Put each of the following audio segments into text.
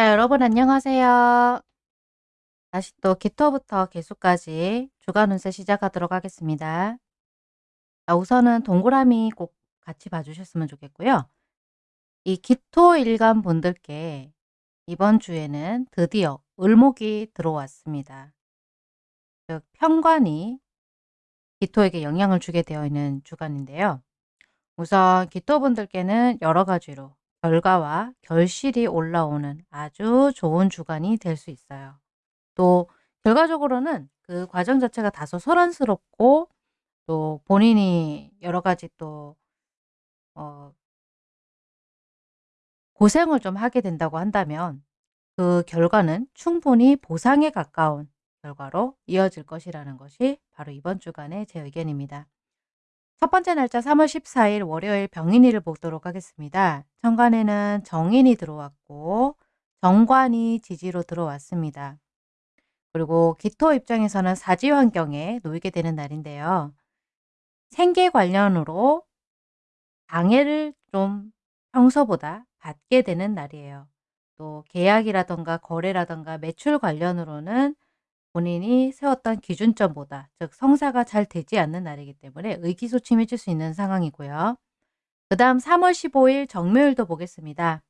자, 여러분 안녕하세요. 다시 또 기토부터 개수까지 주간 운세 시작하도록 하겠습니다. 자, 우선은 동그라미 꼭 같이 봐주셨으면 좋겠고요. 이 기토 일간 분들께 이번 주에는 드디어 을목이 들어왔습니다. 즉 편관이 기토에게 영향을 주게 되어 있는 주간인데요. 우선 기토분들께는 여러 가지로 결과와 결실이 올라오는 아주 좋은 주간이 될 수 있어요. 또 결과적으로는 그 과정 자체가 다소 소란스럽고 또 본인이 여러 가지 또 어 고생을 좀 하게 된다고 한다면 그 결과는 충분히 보상에 가까운 결과로 이어질 것이라는 것이 바로 이번 주간의 제 의견입니다. 첫 번째 날짜 3월 14일 월요일 병인일을 보도록 하겠습니다. 천간에는 정인이 들어왔고 정관이 지지로 들어왔습니다. 그리고 기토 입장에서는 사지 환경에 놓이게 되는 날인데요. 생계 관련으로 방해를 좀 평소보다 받게 되는 날이에요. 또 계약이라던가 거래라던가 매출 관련으로는 본인이 세웠던 기준점보다 즉 성사가 잘 되지 않는 날이기 때문에 의기소침해질 수 있는 상황이고요. 그 다음 3월 15일 정묘일도 보겠습니다.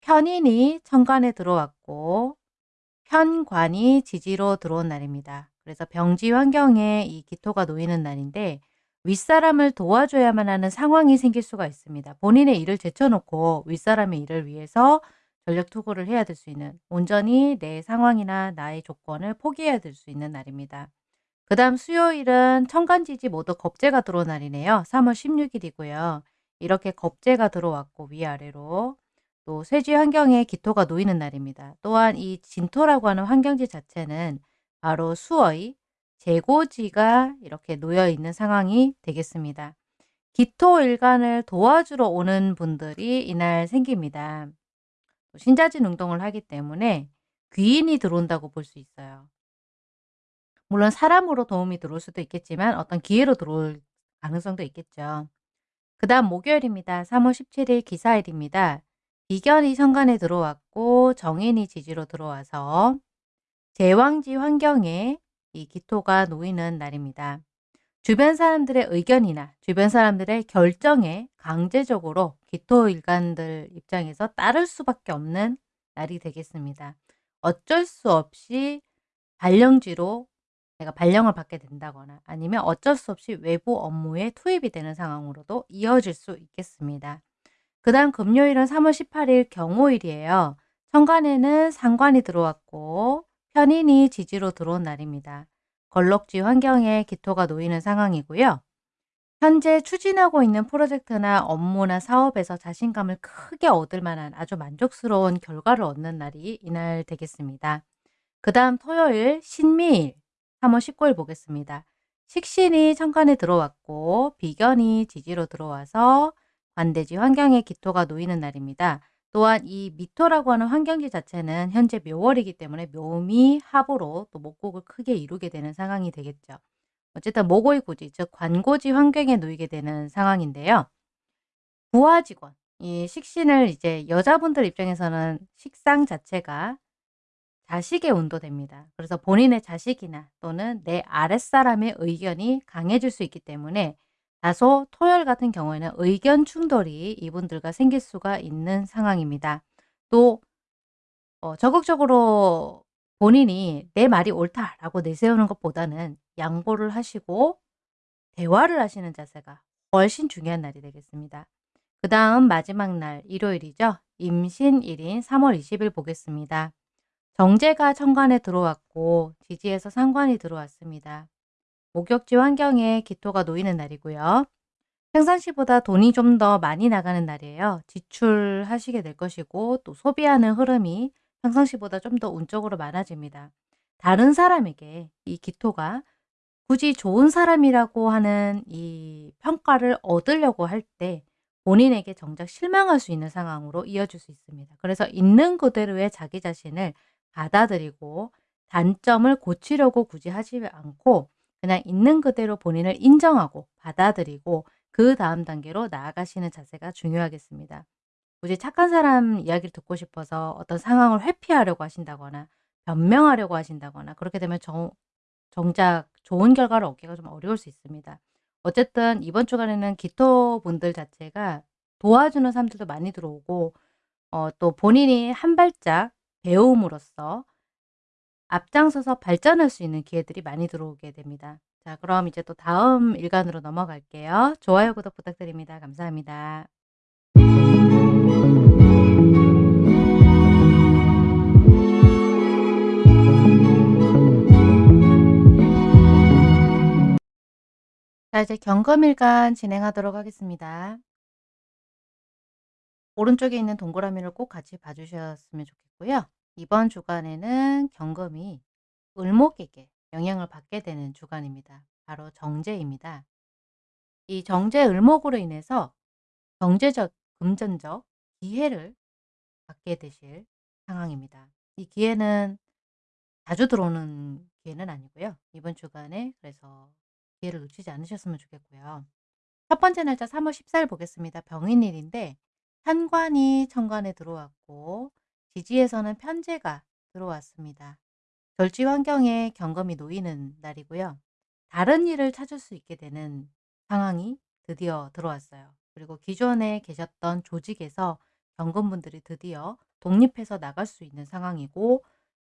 편인이 천간에 들어왔고 편관이 지지로 들어온 날입니다. 그래서 병지 환경에 이 기토가 놓이는 날인데 윗사람을 도와줘야만 하는 상황이 생길 수가 있습니다. 본인의 일을 제쳐놓고 윗사람의 일을 위해서 전력 투구를 해야 될 수 있는 온전히 내 상황이나 나의 조건을 포기해야 될 수 있는 날입니다. 그 다음 수요일은 천간지지 모두 겁재가 들어온 날이네요. 3월 16일이고요. 이렇게 겁재가 들어왔고 위아래로 또 쇠지 환경에 기토가 놓이는 날입니다. 또한 이 진토라고 하는 환경지 자체는 바로 수의 재고지가 이렇게 놓여 있는 상황이 되겠습니다. 기토 일간을 도와주러 오는 분들이 이날 생깁니다. 신자진 운동을 하기 때문에 귀인이 들어온다고 볼 수 있어요. 물론 사람으로 도움이 들어올 수도 있겠지만 어떤 기회로 들어올 가능성도 있겠죠. 그 다음 목요일입니다. 3월 17일 기사일입니다. 비견이 천간에 들어왔고 정인이 지지로 들어와서 제왕지 환경에 이 기토가 놓이는 날입니다. 주변 사람들의 의견이나 주변 사람들의 결정에 강제적으로 기토 일간들 입장에서 따를 수밖에 없는 날이 되겠습니다. 어쩔 수 없이 발령지로 내가 발령을 받게 된다거나 아니면 어쩔 수 없이 외부 업무에 투입이 되는 상황으로도 이어질 수 있겠습니다. 그 다음 금요일은 3월 18일 경호일이에요. 천간에는 상관이 들어왔고 편인이 지지로 들어온 날입니다. 걸럭지 환경에 기토가 놓이는 상황이고요. 현재 추진하고 있는 프로젝트나 업무나 사업에서 자신감을 크게 얻을 만한 아주 만족스러운 결과를 얻는 날이 이날 되겠습니다. 그 다음 토요일 신미일 3월 19일 보겠습니다. 식신이 천간에 들어왔고 비견이 지지로 들어와서 관대지 환경에 기토가 놓이는 날입니다. 또한 이 미토라고 하는 환경지 자체는 현재 묘월이기 때문에 묘미 합으로 또 목곡을 크게 이루게 되는 상황이 되겠죠. 어쨌든 모고의 고지, 즉 관고지 환경에 놓이게 되는 상황인데요. 부하 직원, 이 식신을 이제 여자분들 입장에서는 식상 자체가 자식의 운도 됩니다. 그래서 본인의 자식이나 또는 내 아랫사람의 의견이 강해질 수 있기 때문에 다소 토요일 같은 경우에는 의견 충돌이 이분들과 생길 수가 있는 상황입니다. 또 어, 적극적으로 본인이 내 말이 옳다라고 내세우는 것보다는 양보를 하시고 대화를 하시는 자세가 훨씬 중요한 날이 되겠습니다. 그 다음 마지막 날 일요일이죠. 임신일인 3월 20일 보겠습니다. 정제가 천간에 들어왔고 지지에서 상관이 들어왔습니다. 목욕지 환경에 기토가 놓이는 날이고요. 평상시보다 돈이 좀 더 많이 나가는 날이에요. 지출하시게 될 것이고 또 소비하는 흐름이 평상시보다 좀 더 운적으로 많아집니다. 다른 사람에게 이 기토가 굳이 좋은 사람이라고 하는 이 평가를 얻으려고 할 때 본인에게 정작 실망할 수 있는 상황으로 이어질 수 있습니다. 그래서 있는 그대로의 자기 자신을 받아들이고 단점을 고치려고 굳이 하지 않고 그냥 있는 그대로 본인을 인정하고 받아들이고 그 다음 단계로 나아가시는 자세가 중요하겠습니다. 굳이 착한 사람 이야기를 듣고 싶어서 어떤 상황을 회피하려고 하신다거나 변명하려고 하신다거나 그렇게 되면 정 정작 좋은 결과를 얻기가 좀 어려울 수 있습니다. 어쨌든 이번 주간에는 기토분들 자체가 도와주는 사람들도 많이 들어오고 어 또 본인이 한 발짝 배움으로써 앞장서서 발전할 수 있는 기회들이 많이 들어오게 됩니다. 자 그럼 이제 또 다음 일간으로 넘어갈게요. 좋아요, 구독 부탁드립니다. 감사합니다. 자 이제 경검일간 진행하도록 하겠습니다. 오른쪽에 있는 동그라미를 꼭 같이 봐 주셨으면 좋겠고요. 이번 주간에는 경금이 을목에게 영향을 받게 되는 주간입니다. 바로 정제입니다. 이 정제 을목으로 인해서 경제적, 금전적 기회를 받게 되실 상황입니다. 이 기회는 자주 들어오는 기회는 아니고요. 이번 주간에 그래서 기회를 놓치지 않으셨으면 좋겠고요. 첫 번째 날짜 3월 14일 보겠습니다. 병인일인데 현관이 천간에 들어왔고 지지에서는 편제가 들어왔습니다. 절지 환경에 경금이 놓이는 날이고요. 다른 일을 찾을 수 있게 되는 상황이 드디어 들어왔어요. 그리고 기존에 계셨던 조직에서 경금분들이 드디어 독립해서 나갈 수 있는 상황이고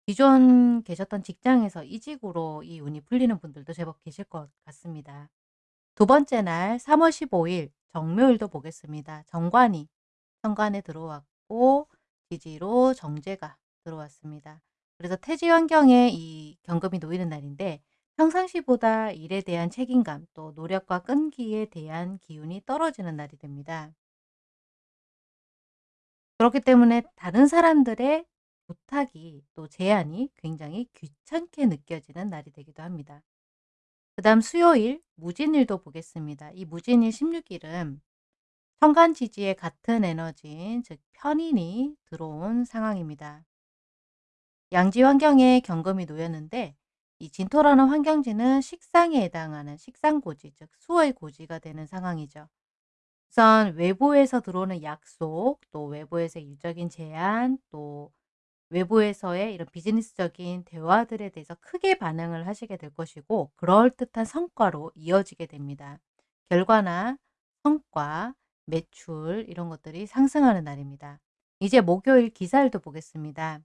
기존 계셨던 직장에서 이직으로 이 운이 풀리는 분들도 제법 계실 것 같습니다. 두 번째 날 3월 15일 정묘일도 보겠습니다. 정관이 현관에 들어왔고 지지로 정제가 들어왔습니다. 그래서 태지 환경에 이 경금이 놓이는 날인데 평상시보다 일에 대한 책임감 또 노력과 끈기에 대한 기운이 떨어지는 날이 됩니다. 그렇기 때문에 다른 사람들의 부탁이 또 제안이 굉장히 귀찮게 느껴지는 날이 되기도 합니다. 그 다음 수요일 무진일도 보겠습니다. 이 무진일 16일은 천간지지의 같은 에너지인 즉 편인이 들어온 상황입니다. 양지 환경에 경금이 놓였는데 이 진토라는 환경지는 식상에 해당하는 식상고지 즉 수의 고지가 되는 상황이죠. 우선 외부에서 들어오는 약속 또 외부에서 일적인 제안 또 외부에서의 이런 비즈니스적인 대화들에 대해서 크게 반응을 하시게 될 것이고 그럴듯한 성과로 이어지게 됩니다. 결과나 성과, 매출 이런 것들이 상승하는 날입니다. 이제 목요일 기사일도 보겠습니다.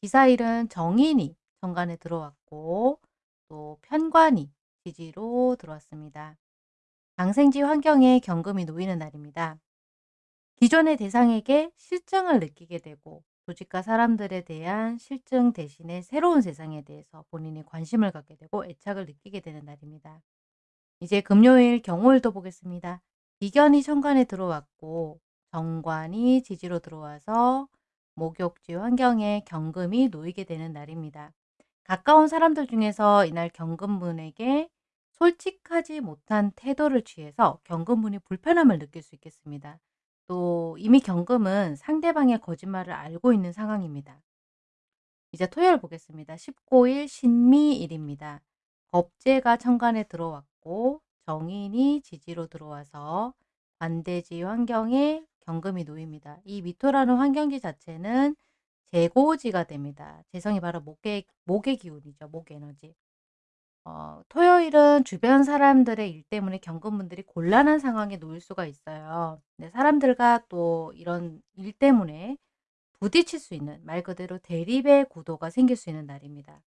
기사일은 정인이 정관에 들어왔고 또 편관이 지지로 들어왔습니다. 방생지 환경에 경금이 놓이는 날입니다. 기존의 대상에게 실증을 느끼게 되고 조직과 사람들에 대한 실증 대신에 새로운 세상에 대해서 본인이 관심을 갖게 되고 애착을 느끼게 되는 날입니다. 이제 금요일 경호일도 보겠습니다. 비견이 천간에 들어왔고 정관이 지지로 들어와서 목욕지 환경에 경금이 놓이게 되는 날입니다. 가까운 사람들 중에서 이날 경금분에게 솔직하지 못한 태도를 취해서 경금분이 불편함을 느낄 수 있겠습니다. 또 이미 경금은 상대방의 거짓말을 알고 있는 상황입니다. 이제 토요일 보겠습니다. 19일 신미일입니다. 법제가 천간에 들어왔고 정인이 지지로 들어와서 관대지 환경에 경금이 놓입니다. 이 미토라는 환경지 자체는 재고지가 됩니다. 재성이 바로 목의, 목의 기운이죠. 목 에너지. 어, 토요일은 주변 사람들의 일 때문에 경금분들이 곤란한 상황에 놓일 수가 있어요. 네, 사람들과 또 이런 일 때문에 부딪힐 수 있는 말 그대로 대립의 구도가 생길 수 있는 날입니다.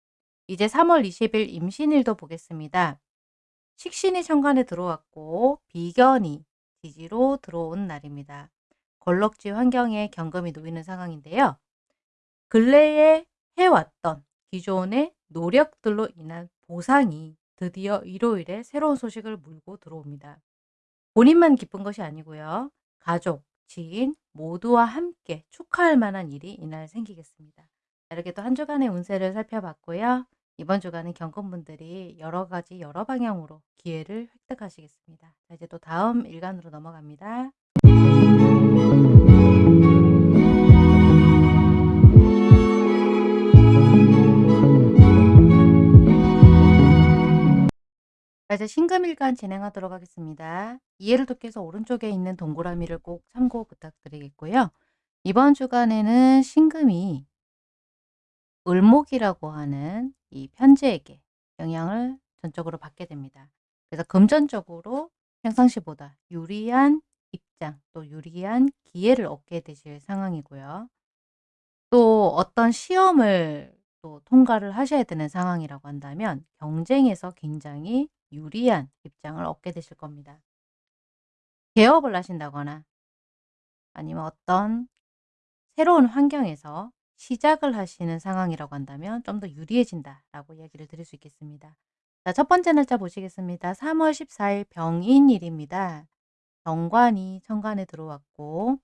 이제 3월 20일 임신일도 보겠습니다. 식신이 천간에 들어왔고 비견이 지지로 들어온 날입니다. 걸럭지 환경에 경금이 놓이는 상황인데요. 근래에 해왔던 기존의 노력들로 인한 보상이 드디어 일요일에 새로운 소식을 물고 들어옵니다. 본인만 기쁜 것이 아니고요. 가족, 지인 모두와 함께 축하할 만한 일이 이날 생기겠습니다. 이렇게 또 한 주간의 운세를 살펴봤고요. 이번 주간은 경건분들이 여러 가지 여러 방향으로 기회를 획득하시겠습니다. 자, 이제 또 다음 일간으로 넘어갑니다. 자 이제 신금일간 진행하도록 하겠습니다. 이해를 돕기 위해서 오른쪽에 있는 동그라미를 꼭 참고 부탁드리겠고요. 이번 주간에는 신금이 을목이라고 하는 이 편제에게 영향을 전적으로 받게 됩니다. 그래서 금전적으로 평상시보다 유리한 입장 또 유리한 기회를 얻게 되실 상황이고요. 또 어떤 시험을 또 통과를 하셔야 되는 상황이라고 한다면 경쟁에서 굉장히 유리한 입장을 얻게 되실 겁니다. 개업을 하신다거나 아니면 어떤 새로운 환경에서 시작을 하시는 상황이라고 한다면 좀 더 유리해진다라고 이야기를 드릴 수 있겠습니다. 자, 첫 번째 날짜 보시겠습니다. 3월 14일 병인일입니다. 정관이 천간에 들어왔고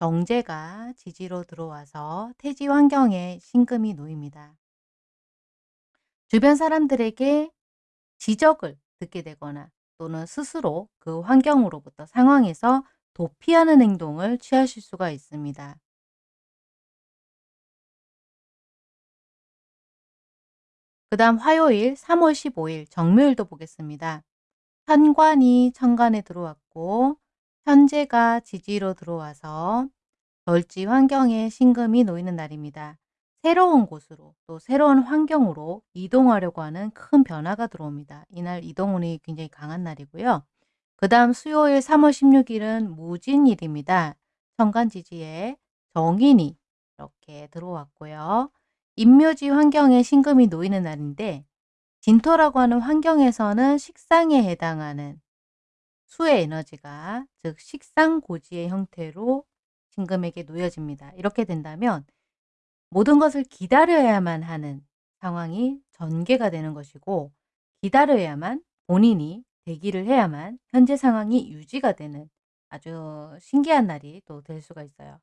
경제가 지지로 들어와서 태지 환경에 신금이 놓입니다. 주변 사람들에게 지적을 듣게 되거나 또는 스스로 그 환경으로부터 상황에서 도피하는 행동을 취하실 수가 있습니다. 그 다음 화요일 3월 15일 정묘일도 보겠습니다. 현관이 천간에 들어왔고 현재가 지지로 들어와서 절지 환경에 신금이 놓이는 날입니다. 새로운 곳으로 또 새로운 환경으로 이동하려고 하는 큰 변화가 들어옵니다. 이날 이동운이 굉장히 강한 날이고요. 그 다음 수요일 3월 16일은 무진일입니다. 천간지지에 정인이 이렇게 들어왔고요. 임묘지 환경에 신금이 놓이는 날인데 진토라고 하는 환경에서는 식상에 해당하는 수의 에너지가 즉 식상고지의 형태로 신금에게 놓여집니다. 이렇게 된다면 모든 것을 기다려야만 하는 상황이 전개가 되는 것이고 기다려야만 본인이 대기를 해야만 현재 상황이 유지가 되는 아주 신기한 날이 또 될 수가 있어요.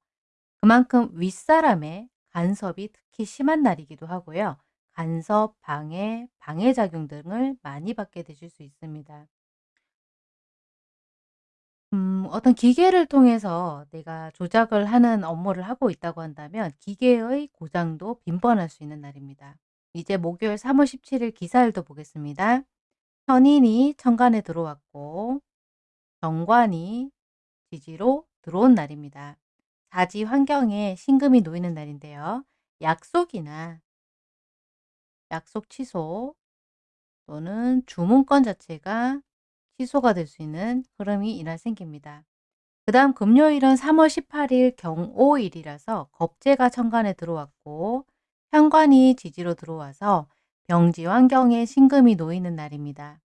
그만큼 윗사람의 간섭이 특히 심한 날이기도 하고요. 간섭, 방해, 방해작용 등을 많이 받게 되실 수 있습니다. 음, 어떤 기계를 통해서 내가 조작을 하는 업무를 하고 있다고 한다면 기계의 고장도 빈번할 수 있는 날입니다. 이제 목요일 3월 17일 기사일도 보겠습니다. 현인이 천간에 들어왔고 정관이 지지로 들어온 날입니다. 자지 환경에 신금이 놓이는 날인데요. 약속이나 약속 취소 또는 주문권 자체가 취소가 될 수 있는 흐름이 이날 생깁니다. 그 다음 금요일은 3월 18일 경오일이라서 겁재가 천간에 들어왔고 현관이 지지로 들어와서 병지 환경에 신금이 놓이는 날입니다.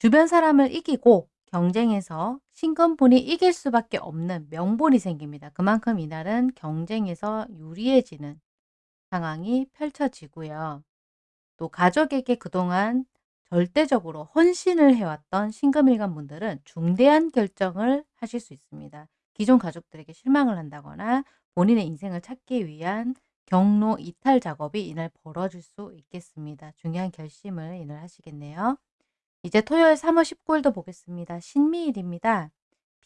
주변 사람을 이기고 경쟁에서 신금분이 이길 수밖에 없는 명분이 생깁니다. 그만큼 이날은 경쟁에서 유리해지는 상황이 펼쳐지고요. 또 가족에게 그동안 절대적으로 헌신을 해왔던 신금일간 분들은 중대한 결정을 하실 수 있습니다. 기존 가족들에게 실망을 한다거나 본인의 인생을 찾기 위한 경로 이탈 작업이 이날 벌어질 수 있겠습니다. 중요한 결심을 이날 하시겠네요. 이제 토요일 3월 19일도 보겠습니다. 신미일입니다.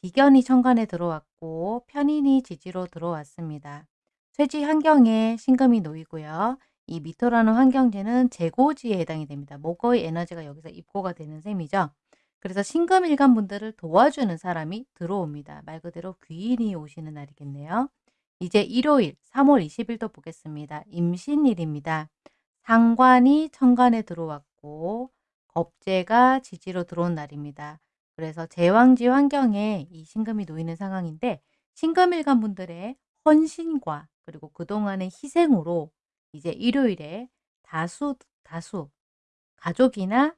비견이 천간에 들어왔고 편인이 지지로 들어왔습니다. 쇠지 환경에 신금이 놓이고요. 이 미토라는 환경지는 재고지에 해당이 됩니다. 목의 에너지가 여기서 입고가 되는 셈이죠. 그래서 신금일간 분들을 도와주는 사람이 들어옵니다. 말 그대로 귀인이 오시는 날이겠네요. 이제 일요일 3월 20일도 보겠습니다. 임신일입니다. 상관이 천간에 들어왔고 겁재가 지지로 들어온 날입니다. 그래서 제왕지 환경에 이 신금이 놓이는 상황인데 신금일간 분들의 헌신과 그리고 그동안의 희생으로 이제 일요일에 다수, 다수, 가족이나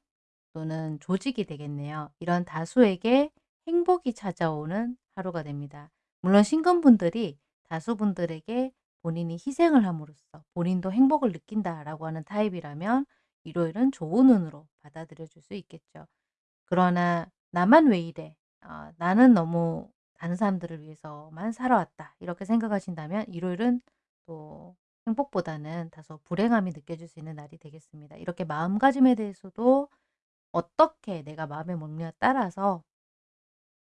또는 조직이 되겠네요. 이런 다수에게 행복이 찾아오는 하루가 됩니다. 물론 신금분들이 다수분들에게 본인이 희생을 함으로써 본인도 행복을 느낀다라고 하는 타입이라면 일요일은 좋은 운으로 받아들여 줄 수 있겠죠. 그러나 나만 왜 이래? 어, 나는 너무 다른 사람들을 위해서만 살아왔다. 이렇게 생각하신다면 일요일은 또 행복보다는 다소 불행함이 느껴질 수 있는 날이 되겠습니다. 이렇게 마음가짐에 대해서도 어떻게 내가 마음에 먹느냐에 따라서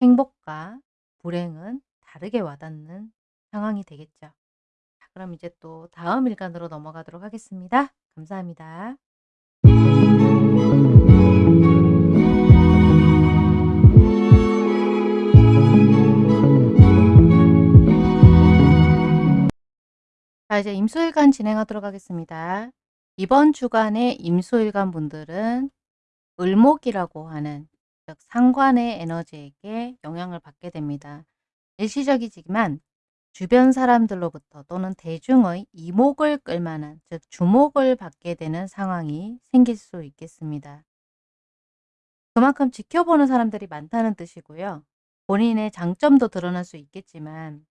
행복과 불행은 다르게 와닿는 상황이 되겠죠. 그럼 이제 또 다음 일간으로 넘어가도록 하겠습니다. 감사합니다. 자 이제 임수일간 진행하도록 하겠습니다. 이번 주간의 임수일간 분들은 을목이라고 하는 즉 상관의 에너지에게 영향을 받게 됩니다. 일시적이지만 주변 사람들로부터 또는 대중의 이목을 끌만한 즉 주목을 받게 되는 상황이 생길 수 있겠습니다. 그만큼 지켜보는 사람들이 많다는 뜻이고요. 본인의 장점도 드러날 수 있겠지만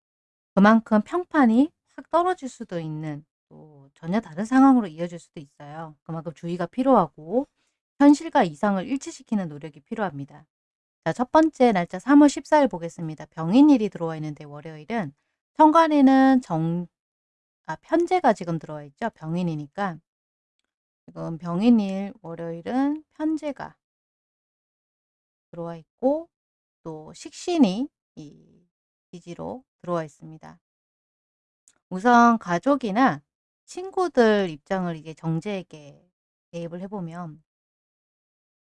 그만큼 평판이 확 떨어질 수도 있는 또 전혀 다른 상황으로 이어질 수도 있어요. 그만큼 주의가 필요하고 현실과 이상을 일치시키는 노력이 필요합니다. 자, 첫 번째 날짜 3월 14일 보겠습니다. 병인일이 들어와 있는데 월요일은 천간에는 정, 아, 편제가 지금 들어와 있죠. 병인이니까. 지금 병인일 월요일은 편제가 들어와 있고 또 식신이 이 기지로 들어와 있습니다. 우선 가족이나 친구들 입장을 이게 정제에게 대입을 해보면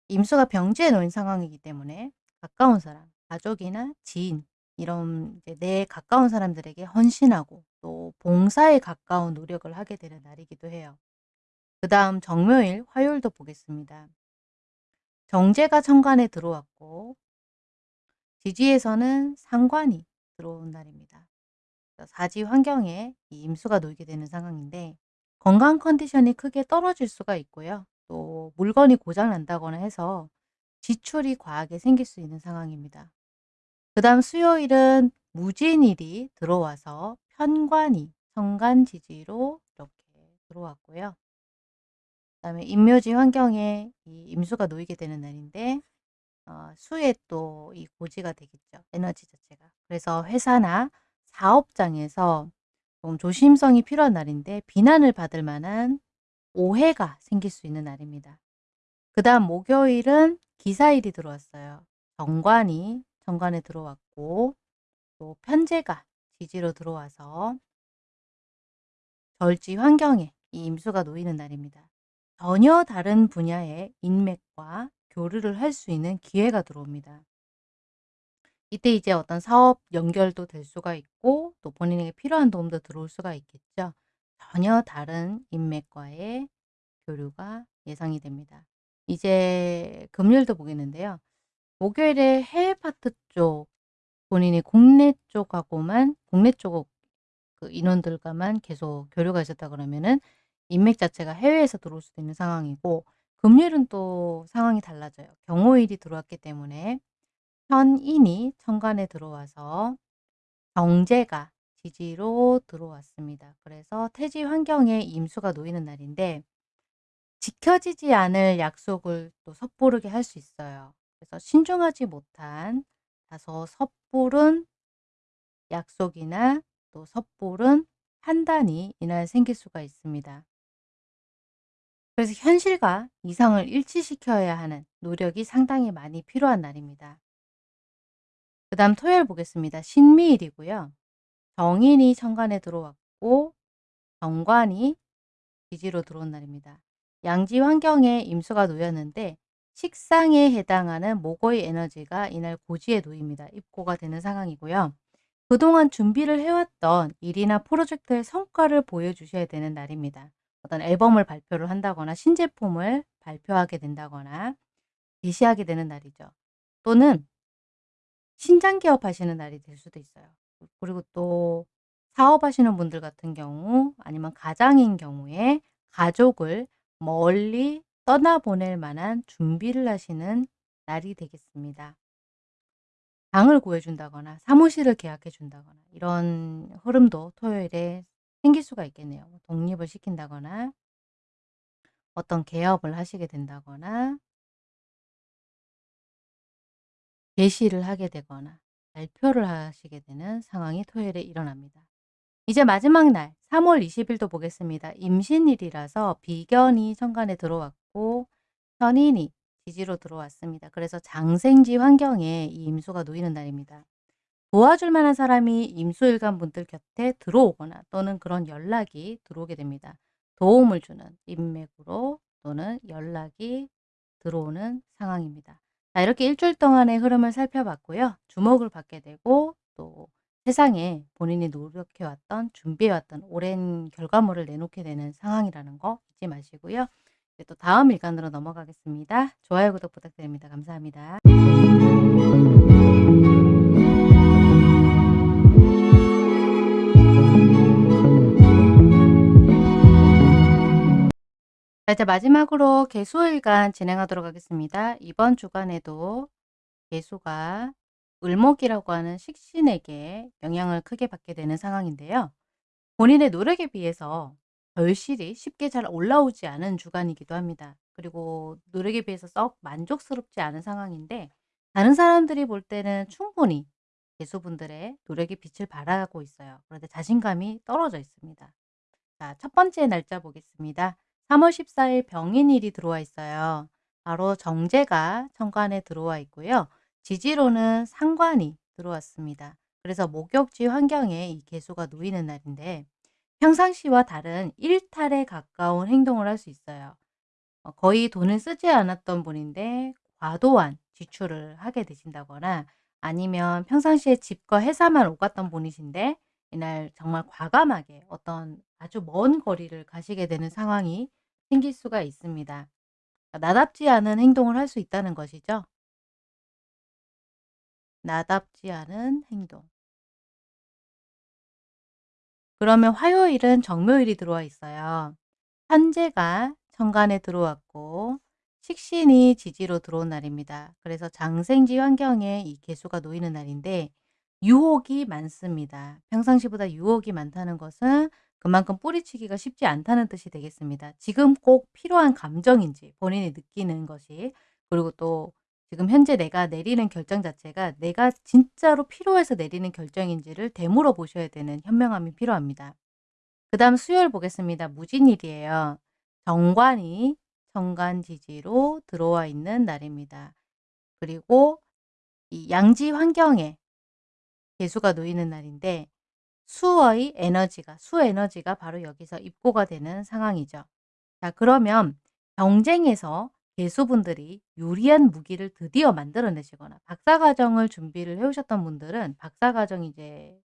임수가 병지에 놓인 상황이기 때문에 가까운 사람, 가족이나 지인 이런 내 가까운 사람들에게 헌신하고 또 봉사에 가까운 노력을 하게 되는 날이기도 해요. 그 다음 정묘일, 화요일도 보겠습니다. 정제가 천간에 들어왔고 지지에서는 상관이 들어온 날입니다. 사지 환경에 이 임수가 놓이게 되는 상황인데 건강 컨디션이 크게 떨어질 수가 있고요. 또 물건이 고장 난다거나 해서 지출이 과하게 생길 수 있는 상황입니다. 그 다음 수요일은 무진일이 들어와서 편관이 천간지지로 이렇게 들어왔고요. 그 다음에 임묘지 환경에 이 임수가 놓이게 되는 날인데 어, 수에 또 이 고지가 되겠죠. 에너지 자체가. 그래서 회사나 사업장에서 좀 조심성이 필요한 날인데 비난을 받을 만한 오해가 생길 수 있는 날입니다. 그 다음 목요일은 기사일이 들어왔어요. 정관이 정관에 들어왔고 또 편제가 지지로 들어와서 절지 환경에 이 임수가 놓이는 날입니다. 전혀 다른 분야의 인맥과 교류를 할 수 있는 기회가 들어옵니다. 이때 이제 어떤 사업 연결도 될 수가 있고 또 본인에게 필요한 도움도 들어올 수가 있겠죠. 전혀 다른 인맥과의 교류가 예상이 됩니다. 이제 금요일도 보겠는데요. 목요일에 해외 파트 쪽 본인이 국내 쪽하고만 국내 쪽 그 인원들과만 계속 교류가 있었다 그러면은 인맥 자체가 해외에서 들어올 수도 있는 상황이고 금요일은 또 상황이 달라져요. 경호일이 들어왔기 때문에 현인이 천간에 들어와서 경제가 지지로 들어왔습니다. 그래서 태지 환경에 임수가 놓이는 날인데 지켜지지 않을 약속을 또 섣부르게 할 수 있어요. 그래서 신중하지 못한 다소 섣부른 약속이나 또 섣부른 판단이 이날 생길 수가 있습니다. 그래서 현실과 이상을 일치시켜야 하는 노력이 상당히 많이 필요한 날입니다. 그 다음 토요일 보겠습니다. 신미일이고요. 정인이 천간에 들어왔고 정관이 기지로 들어온 날입니다. 양지 환경에 임수가 놓였는데 식상에 해당하는 목의 에너지가 이날 고지에 놓입니다. 입고가 되는 상황이고요. 그동안 준비를 해왔던 일이나 프로젝트의 성과를 보여주셔야 되는 날입니다. 어떤 앨범을 발표를 한다거나 신제품을 발표하게 된다거나 게시하게 되는 날이죠. 또는 신장 개업하시는 날이 될 수도 있어요. 그리고 또 사업하시는 분들 같은 경우 아니면 가장인 경우에 가족을 멀리 떠나보낼 만한 준비를 하시는 날이 되겠습니다. 방을 구해준다거나 사무실을 계약해 준다거나 이런 흐름도 토요일에 생길 수가 있겠네요. 뭐 독립을 시킨다거나 어떤 개업을 하시게 된다거나 게시를 하게 되거나 발표를 하시게 되는 상황이 토요일에 일어납니다. 이제 마지막 날 3월 20일도 보겠습니다. 임신일이라서 비견이 천간에 들어왔고 현인이 지지로 들어왔습니다. 그래서 장생지 환경에 이 임수가 놓이는 날입니다. 도와줄 만한 사람이 임수일간 분들 곁에 들어오거나 또는 그런 연락이 들어오게 됩니다. 도움을 주는 인맥으로 또는 연락이 들어오는 상황입니다. 자, 이렇게 일주일 동안의 흐름을 살펴봤고요. 주목을 받게 되고 또 세상에 본인이 노력해왔던 준비해왔던 오랜 결과물을 내놓게 되는 상황이라는 거 잊지 마시고요. 이제 또 다음 일간으로 넘어가겠습니다. 좋아요, 구독 부탁드립니다. 감사합니다. 이제 마지막으로 개수일간 진행하도록 하겠습니다. 이번 주간에도 개수가 을목이라고 하는 식신에게 영향을 크게 받게 되는 상황인데요. 본인의 노력에 비해서 결실이 쉽게 잘 올라오지 않은 주간이기도 합니다. 그리고 노력에 비해서 썩 만족스럽지 않은 상황인데 다른 사람들이 볼 때는 충분히 개수분들의 노력이 빛을 발하고 있어요. 그런데 자신감이 떨어져 있습니다. 자, 첫 번째 날짜 보겠습니다. 3월 14일 병인일이 들어와 있어요. 바로 정제가 천간에 들어와 있고요. 지지로는 상관이 들어왔습니다. 그래서 목욕지 환경에 이 개수가 놓이는 날인데 평상시와 다른 일탈에 가까운 행동을 할 수 있어요. 어, 거의 돈을 쓰지 않았던 분인데 과도한 지출을 하게 되신다거나 아니면 평상시에 집과 회사만 오갔던 분이신데 이날 정말 과감하게 어떤 아주 먼 거리를 가시게 되는 상황이 생길 수가 있습니다. 나답지 않은 행동을 할 수 있다는 것이죠. 나답지 않은 행동. 그러면 화요일은 정묘일이 들어와 있어요. 현재가 천간에 들어왔고 식신이 지지로 들어온 날입니다. 그래서 장생지 환경에 이 개수가 놓이는 날인데 유혹이 많습니다. 평상시보다 유혹이 많다는 것은 그만큼 뿌리치기가 쉽지 않다는 뜻이 되겠습니다. 지금 꼭 필요한 감정인지 본인이 느끼는 것이 그리고 또 지금 현재 내가 내리는 결정 자체가 내가 진짜로 필요해서 내리는 결정인지를 되물어 보셔야 되는 현명함이 필요합니다. 그 다음 수요일 보겠습니다. 무진일이에요. 정관이 정관지지로 들어와 있는 날입니다. 그리고 이 양지 환경에 개수가 놓이는 날인데 수의 에너지가 수 에너지가 바로 여기서 입고가 되는 상황이죠. 자 그러면 경쟁에서 개수분들이 유리한 무기를 드디어 만들어내시거나 박사과정을 준비를 해오셨던 분들은 박사과정이 이제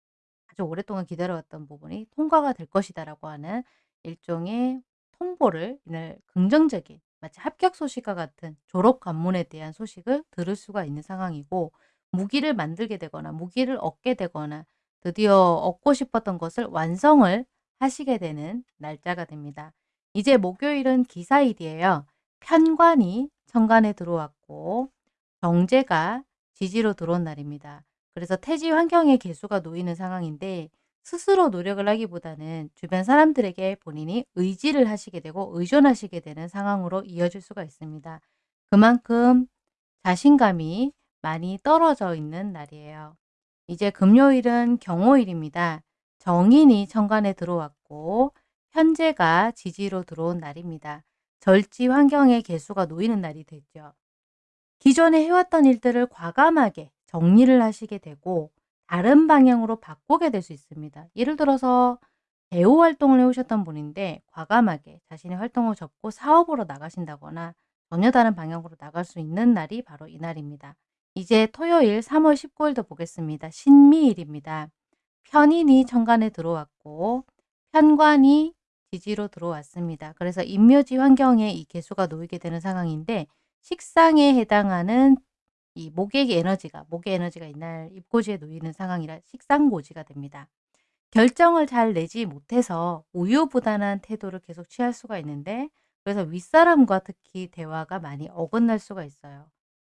아주 오랫동안 기다려왔던 부분이 통과가 될 것이다라고 하는 일종의 통보를 이날 긍정적인 마치 합격 소식과 같은 졸업 관문에 대한 소식을 들을 수가 있는 상황이고 무기를 만들게 되거나 무기를 얻게 되거나 드디어 얻고 싶었던 것을 완성을 하시게 되는 날짜가 됩니다. 이제 목요일은 기사일이에요. 편관이 천간에 들어왔고 경제가 지지로 들어온 날입니다. 그래서 태지 환경에 개수가 놓이는 상황인데 스스로 노력을 하기보다는 주변 사람들에게 본인이 의지를 하시게 되고 의존하시게 되는 상황으로 이어질 수가 있습니다. 그만큼 자신감이 많이 떨어져 있는 날이에요. 이제 금요일은 경호일입니다. 정인이 천간에 들어왔고 현재가 지지로 들어온 날입니다. 절지 환경의 개수가 놓이는 날이 됐죠. 기존에 해왔던 일들을 과감하게 정리를 하시게 되고 다른 방향으로 바꾸게 될 수 있습니다. 예를 들어서 배우 활동을 해오셨던 분인데 과감하게 자신의 활동을 접고 사업으로 나가신다거나 전혀 다른 방향으로 나갈 수 있는 날이 바로 이 날입니다. 이제 토요일 3월 19일도 보겠습니다. 신미일입니다. 편인이 천간에 들어왔고 편관이 지지로 들어왔습니다. 그래서 인묘지 환경에 이 개수가 놓이게 되는 상황인데 식상에 해당하는 이 목의 에너지가 목의 에너지가 이날 입고지에 놓이는 상황이라 식상고지가 됩니다. 결정을 잘 내지 못해서 우유부단한 태도를 계속 취할 수가 있는데 그래서 윗사람과 특히 대화가 많이 어긋날 수가 있어요.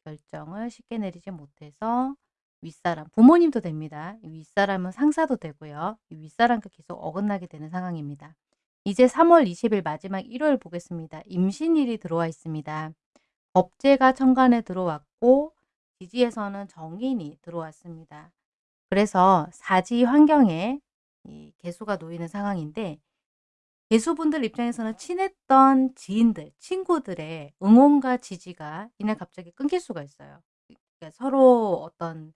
결정을 쉽게 내리지 못해서 윗사람, 부모님도 됩니다. 윗사람은 상사도 되고요. 윗사람과 계속 어긋나게 되는 상황입니다. 이제 3월 20일 마지막 일요일 보겠습니다. 임신일이 들어와 있습니다. 법제가 천간에 들어왔고 지지에서는 정인이 들어왔습니다. 그래서 사지 환경에 이 개수가 놓이는 상황인데 개수분들 입장에서는 친했던 지인들, 친구들의 응원과 지지가 이날 갑자기 끊길 수가 있어요. 그러니까 서로 어떤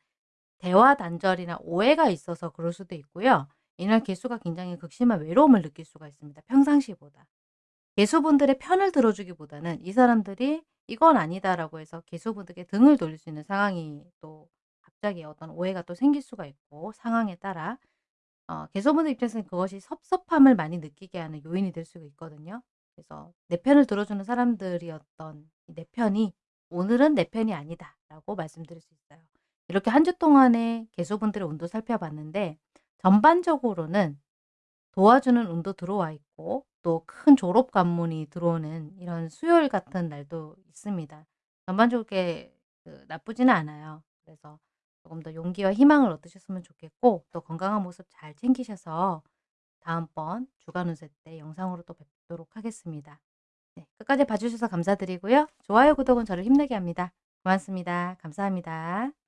대화 단절이나 오해가 있어서 그럴 수도 있고요. 이날 개수가 굉장히 극심한 외로움을 느낄 수가 있습니다. 평상시보다. 개수분들의 편을 들어주기보다는 이 사람들이 이건 아니다라고 해서 개수분들께 등을 돌릴 수 있는 상황이 또 갑자기 어떤 오해가 또 생길 수가 있고 상황에 따라 어 개소분들 입장에서는 그것이 섭섭함을 많이 느끼게 하는 요인이 될 수가 있거든요. 그래서 내 편을 들어주는 사람들이었던 내 편이 "오늘은 내 편이 아니다."라고 말씀드릴 수 있어요. 이렇게 한 주 동안의 개소분들의 운도 살펴봤는데 전반적으로는 도와주는 운도 들어와 있고 또 큰 졸업 관문이 들어오는 이런 수요일 같은 날도 있습니다. 전반적으로 그 나쁘지는 않아요. 그래서 조금 더 용기와 희망을 얻으셨으면 좋겠고 또 건강한 모습 잘 챙기셔서 다음번 주간 운세 때 영상으로 또 뵙도록 하겠습니다. 네, 끝까지 봐주셔서 감사드리고요. 좋아요, 구독은 저를 힘내게 합니다. 고맙습니다. 감사합니다.